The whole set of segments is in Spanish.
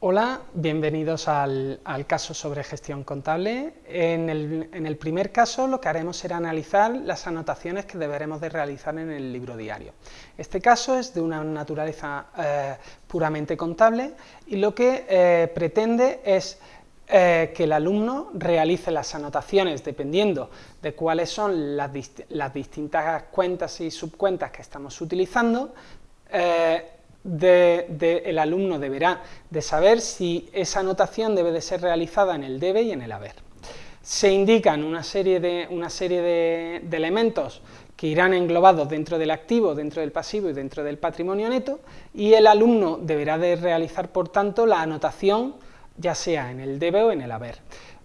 Hola, bienvenidos al, caso sobre gestión contable. En el, primer caso lo que haremos será analizar las anotaciones que deberemos de realizar en el libro diario. Este caso es de una naturaleza eh, puramente contable y lo que eh, pretende es eh, que el alumno realice las anotaciones dependiendo de cuáles son las, distintas cuentas y subcuentas que estamos utilizando, el alumno deberá de saber si esa anotación debe de ser realizada en el debe y en el haber. Se indican una serie de, una serie de, elementos que irán englobados dentro del activo, dentro del pasivo y dentro del patrimonio neto, y el alumno deberá de realizar, por tanto, la anotación ya sea en el debe o en el haber.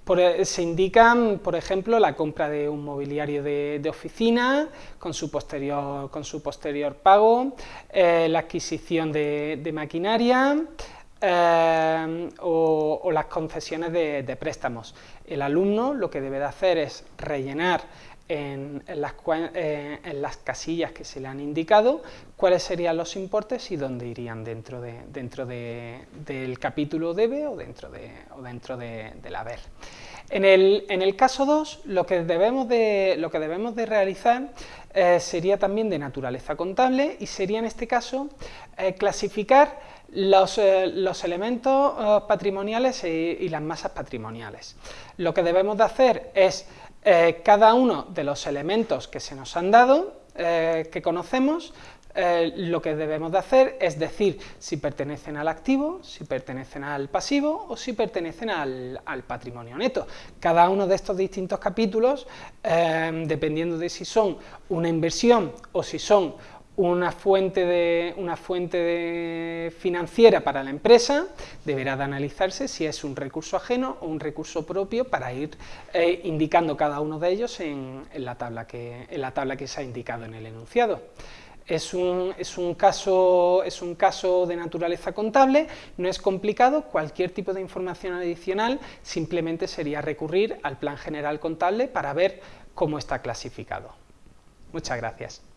E, se indican, por ejemplo, la compra de un mobiliario de, oficina con su posterior, con su posterior pago, eh, la adquisición de, maquinaria eh, o, las concesiones de, préstamos. El alumno lo que debe de hacer es rellenar en, las, eh, en, las, casillas que se le han indicado cuáles serían los importes y dónde irían dentro, de, dentro del capítulo debe o dentro, de, o dentro del haber. En el, en el, caso 2, lo que debemos de, lo que debemos de realizar eh, sería también de naturaleza contable y sería en este caso clasificar los, los elementos patrimoniales y las masas patrimoniales. Lo que debemos de hacer es eh, cada uno de los elementos que se nos han dado, eh, que conocemos, eh, lo que debemos de hacer es decir si pertenecen al activo, si pertenecen al pasivo o si pertenecen al patrimonio neto. Cada uno de estos distintos capítulos, dependiendo de si son una inversión o si son una fuente, de, una fuente financiera para la empresa, deberá de analizarse si es un recurso ajeno o un recurso propio para ir eh, indicando cada uno de ellos en, la tabla que, en la tabla que se ha indicado en el enunciado. Es un, es, un caso, es un, caso, de naturaleza contable, no es complicado, cualquier tipo de información adicional simplemente sería recurrir al plan general contable para ver cómo está clasificado. Muchas gracias.